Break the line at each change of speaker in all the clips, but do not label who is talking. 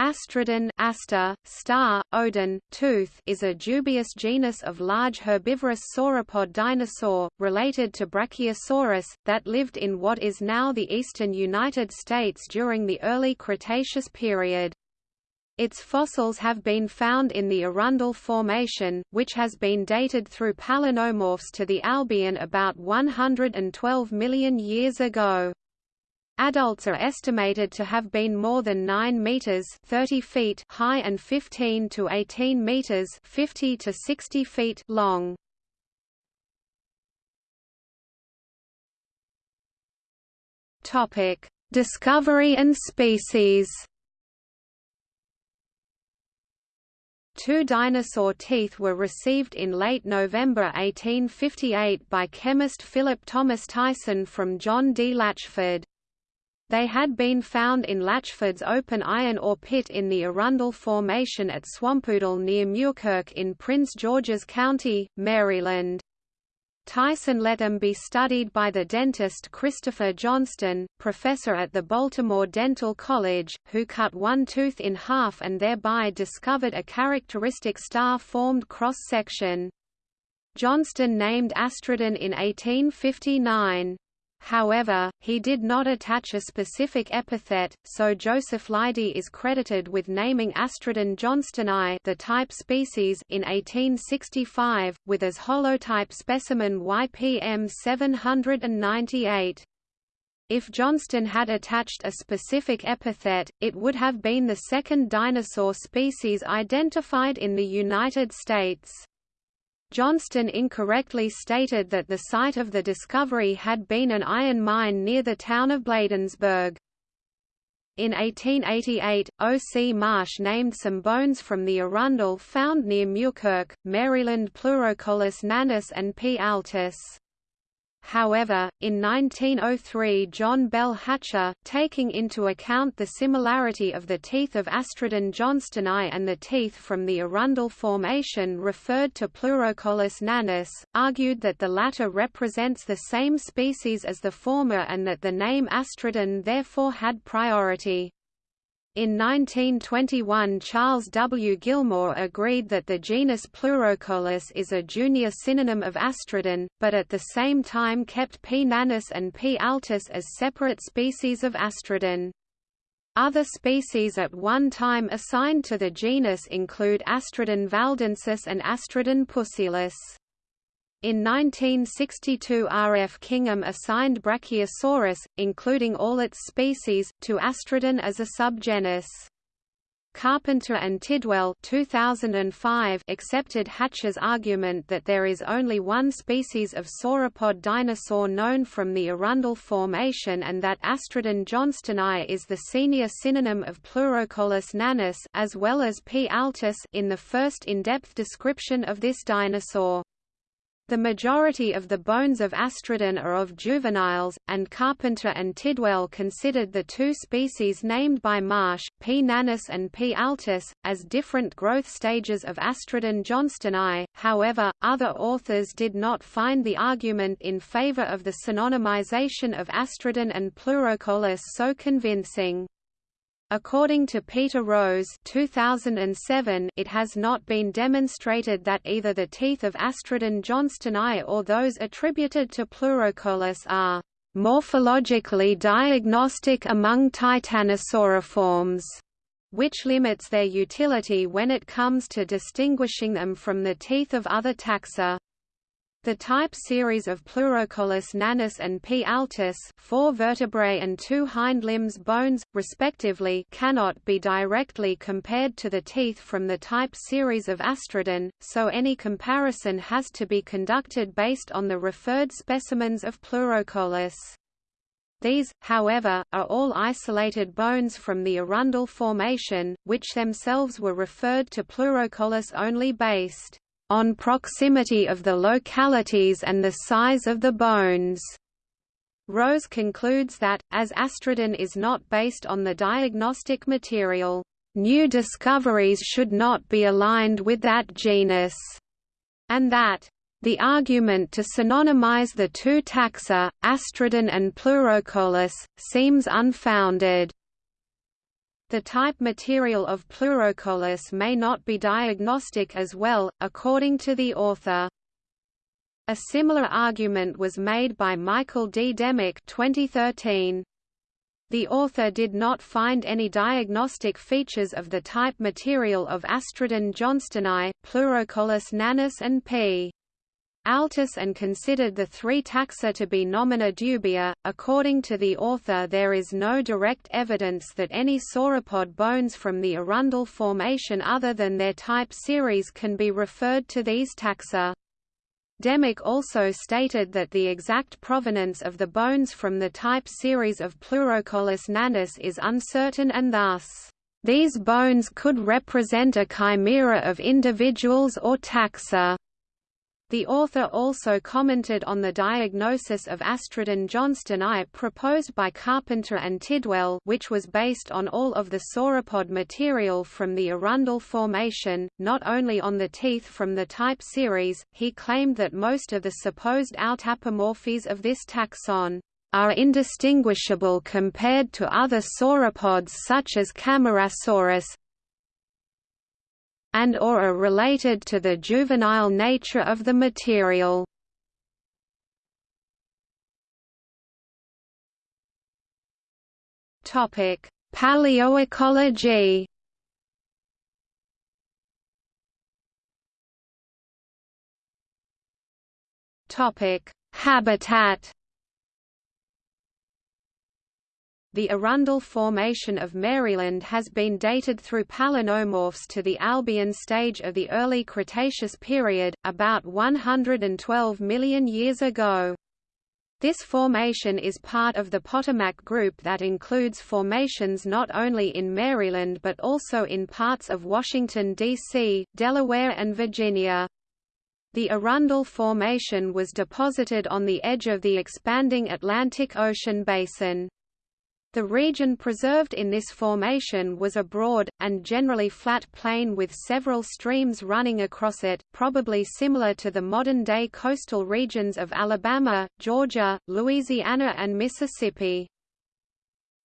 Astrodon aster, star, odon, tooth is a dubious genus of large herbivorous sauropod dinosaur, related to Brachiosaurus, that lived in what is now the eastern United States during the early Cretaceous period. Its fossils have been found in the Arundel Formation, which has been dated through palynomorphs to the Albian about 112 million years ago. Adults are estimated to have been more than 9 meters 30 feet high and 15 to 18 meters 50 to 60 feet long. Topic: Discovery and species. Two dinosaur teeth were received in late November 1858 by chemist Philip Thomas Tyson from John D. Latchford. They had been found in Latchford's open iron ore pit in the Arundel Formation at Swampoodle near Muirkirk in Prince George's County, Maryland. Tyson let them be studied by the dentist Christopher Johnston, professor at the Baltimore Dental College, who cut one tooth in half and thereby discovered a characteristic star-formed cross-section. Johnston named Astrodon in 1859. However, he did not attach a specific epithet, so Joseph Leidy is credited with naming Astrodon johnstoni the type species in 1865, with as holotype specimen YPM 798. If Johnston had attached a specific epithet, it would have been the second dinosaur species identified in the United States. Johnston incorrectly stated that the site of the discovery had been an iron mine near the town of Bladensburg. In 1888, O. C. Marsh named some bones from the Arundel found near Muirkirk, Maryland Pleurocoelus nanus and P. altus. However, in 1903 John Bell Hatcher, taking into account the similarity of the teeth of Astrodon johnstoni and the teeth from the Arundel Formation referred to Pleurocoelus nanus, argued that the latter represents the same species as the former and that the name Astrodon therefore had priority. In 1921 Charles W. Gilmore agreed that the genus Pleurocoelus is a junior synonym of Astrodon, but at the same time kept P. nanus and P. altus as separate species of Astrodon. Other species at one time assigned to the genus include Astrodon valdensis and Astrodon pusillus. In 1962 R. F. Kingham assigned Brachiosaurus, including all its species, to Astrodon as a subgenus. Carpenter and Tidwell 2005 accepted Hatcher's argument that there is only one species of sauropod dinosaur known from the Arundel Formation and that Astrodon johnstoni is the senior synonym of Pleurocoelus nanus as well as P. altus in the first in-depth description of this dinosaur. The majority of the bones of Astrodon are of juveniles, and Carpenter and Tidwell considered the two species named by Marsh, P. nanus and P. altus, as different growth stages of Astrodon johnstoni. However, other authors did not find the argument in favor of the synonymization of Astrodon and Pleurocoelus so convincing. According to Peter Rose 2007, it has not been demonstrated that either the teeth of Astrodon johnstoni or those attributed to Pleurocoelus are morphologically diagnostic among titanosauriforms, which limits their utility when it comes to distinguishing them from the teeth of other taxa. The type series of Pleurocoelus nanus and P. altus four vertebrae and two hind limbs bones, respectively cannot be directly compared to the teeth from the type series of Astrodon, so any comparison has to be conducted based on the referred specimens of Pleurocoelus. These, however, are all isolated bones from the Arundel Formation, which themselves were referred to Pleurocoelus only based on proximity of the localities and the size of the bones. Rose concludes that, as Astrodon is not based on the diagnostic material, new discoveries should not be aligned with that genus, and that the argument to synonymize the two taxa, Astrodon and Pleurocoelus, seems unfounded. The type material of Pleurocoelus may not be diagnostic as well, according to the author. A similar argument was made by Michael D. D'Emic 2013. The author did not find any diagnostic features of the type material of Astrodon johnstoni, Pleurocoelus nanus and P. altus and considered the three taxa to be nomina dubia. According to the author, there is no direct evidence that any sauropod bones from the Arundel Formation other than their type series can be referred to these taxa. D'Emic also stated that the exact provenance of the bones from the type series of Pleurocoelus nanus is uncertain and thus, "...these bones could represent a chimera of individuals or taxa." The author also commented on the diagnosis of Astrodon johnstoni proposed by Carpenter and Tidwell which was based on all of the sauropod material from the Arundel Formation, not only on the teeth from the type series, he claimed that most of the supposed autapomorphies of this taxon are indistinguishable compared to other sauropods such as Camarasaurus, and or are related to the juvenile nature of the material. Paleoecology. Topic: Habitat. The Arundel Formation of Maryland has been dated through palynomorphs to the Albian stage of the early Cretaceous period, about 112 million years ago. This formation is part of the Potomac Group that includes formations not only in Maryland but also in parts of Washington, D.C., Delaware and Virginia. The Arundel Formation was deposited on the edge of the expanding Atlantic Ocean basin. The region preserved in this formation was a broad, and generally flat plain with several streams running across it, probably similar to the modern-day coastal regions of Alabama, Georgia, Louisiana and Mississippi.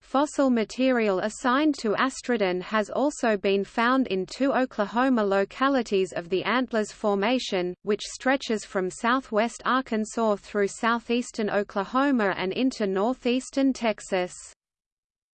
Fossil material assigned to Astrodon has also been found in two Oklahoma localities of the Antlers Formation, which stretches from southwest Arkansas through southeastern Oklahoma and into northeastern Texas.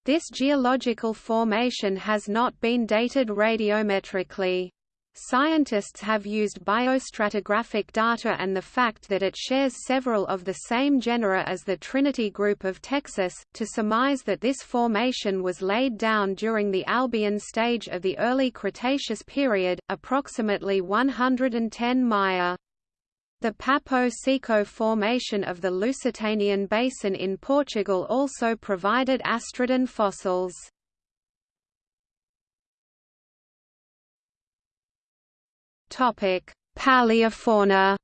This geological formation has not been dated radiometrically. Scientists have used biostratigraphic data and the fact that it shares several of the same genera as the Trinity Group of Texas, to surmise that this formation was laid down during the Albian stage of the early Cretaceous period, approximately 110 Maya. The Papo Seco formation of the Lusitanian Basin in Portugal also provided Astrodon fossils. Paleofauna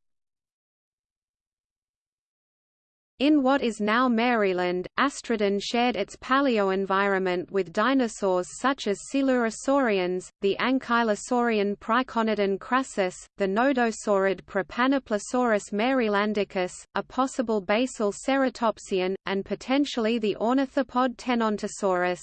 In what is now Maryland, Astrodon shared its paleoenvironment with dinosaurs such as Coelurosaurians, the Ankylosaurian Priconodon crassus, the nodosaurid Propanoplosaurus marylandicus, a possible basal ceratopsian, and potentially the ornithopod Tenontosaurus.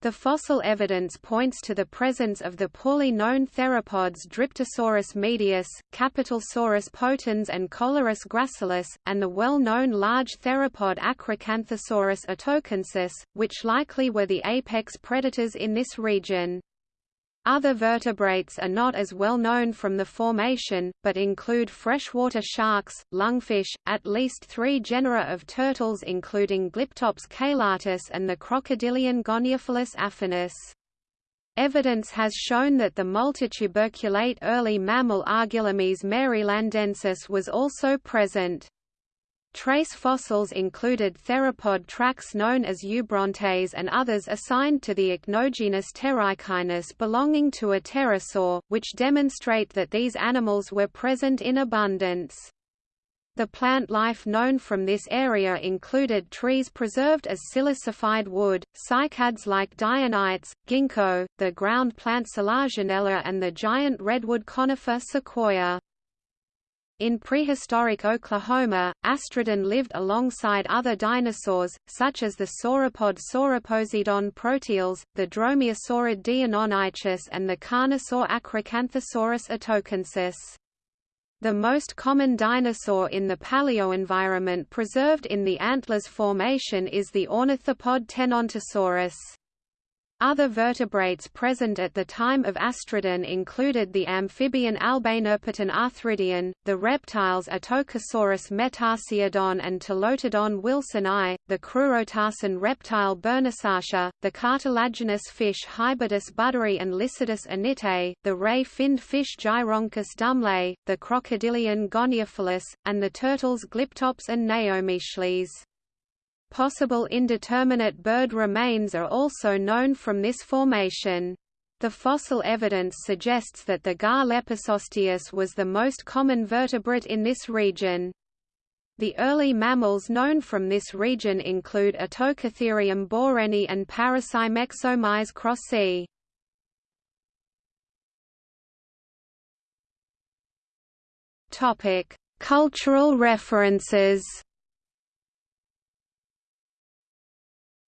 The fossil evidence points to the presence of the poorly known theropods Dryptosaurus medius, Capitalsaurus potens and Coelurus gracilis, and the well-known large theropod Acrocanthosaurus atokensis, which likely were the apex predators in this region. Other vertebrates are not as well known from the formation, but include freshwater sharks, lungfish, at least three genera of turtles including Glyptops caelatus and the crocodilian Goniopholis affinis. Evidence has shown that the multituberculate early mammal Argillomys marylandensis was also present. Trace fossils included theropod tracks known as eubrontes and others assigned to the ichnogenus pteraichnus belonging to a pterosaur, which demonstrate that these animals were present in abundance. The plant life known from this area included trees preserved as silicified wood, cycads like dioonites, ginkgo, the ground plant Selaginella and the giant redwood conifer sequoia. In prehistoric Oklahoma, Astrodon lived alongside other dinosaurs, such as the sauropod Sauroposeidon proteles, the dromaeosaurid Deinonychus and the carnosaur Acrocanthosaurus atokensis. The most common dinosaur in the paleoenvironment preserved in the Antlers Formation is the ornithopod Tenontosaurus. Other vertebrates present at the time of Astrodon included the amphibian Albanerpeton arthridion, the reptiles Atokasaurus metarsiodon and Ptilotodon wilsoni, the crurotarsan reptile Bernissartia, the cartilaginous fish Hybodus budderi and Lissodus anitae, the ray-finned fish Gyronchus dumblei, the crocodilian Goniopholis, and the turtles Glyptops and Naomichelys. Possible indeterminate bird remains are also known from this formation. The fossil evidence suggests that the gar Lepisosteus was the most common vertebrate in this region. The early mammals known from this region include Atokatherium boreni and Paracimexomys crossi. Topic: Cultural references.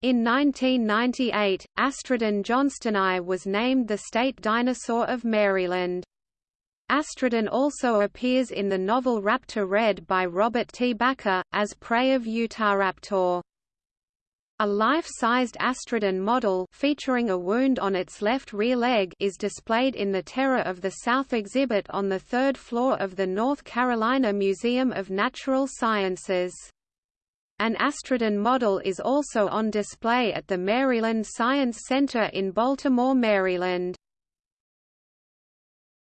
In 1998, Astrodon johnstoni was named the state dinosaur of Maryland. Astrodon also appears in the novel Raptor Red by Robert T. Bakker, as prey of Utahraptor. A life-sized Astrodon model featuring a wound on its left rear leg is displayed in the Terror of the South exhibit on the third floor of the North Carolina Museum of Natural Sciences. An Astrodon model is also on display at the Maryland Science Center in Baltimore, Maryland.